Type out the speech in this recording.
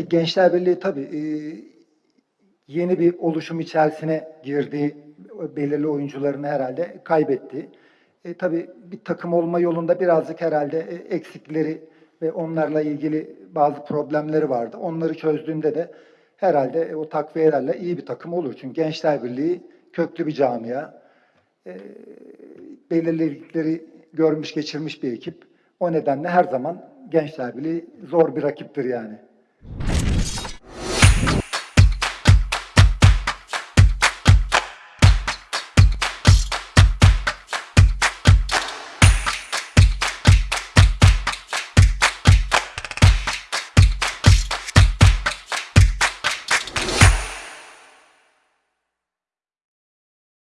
Gençler Birliği tabii e, yeni bir oluşum içerisine girdi. Belirli oyuncularını herhalde kaybetti. E, tabii bir takım olma yolunda birazcık herhalde e, eksikleri ve onlarla ilgili bazı problemleri vardı. Onları çözdüğünde de herhalde e, o takviyelerle iyi bir takım olur. Çünkü Gençler Birliği köklü bir camia. E, belirlilikleri görmüş geçirmiş bir ekip. O nedenle her zaman Gençler Birliği zor bir rakiptir yani.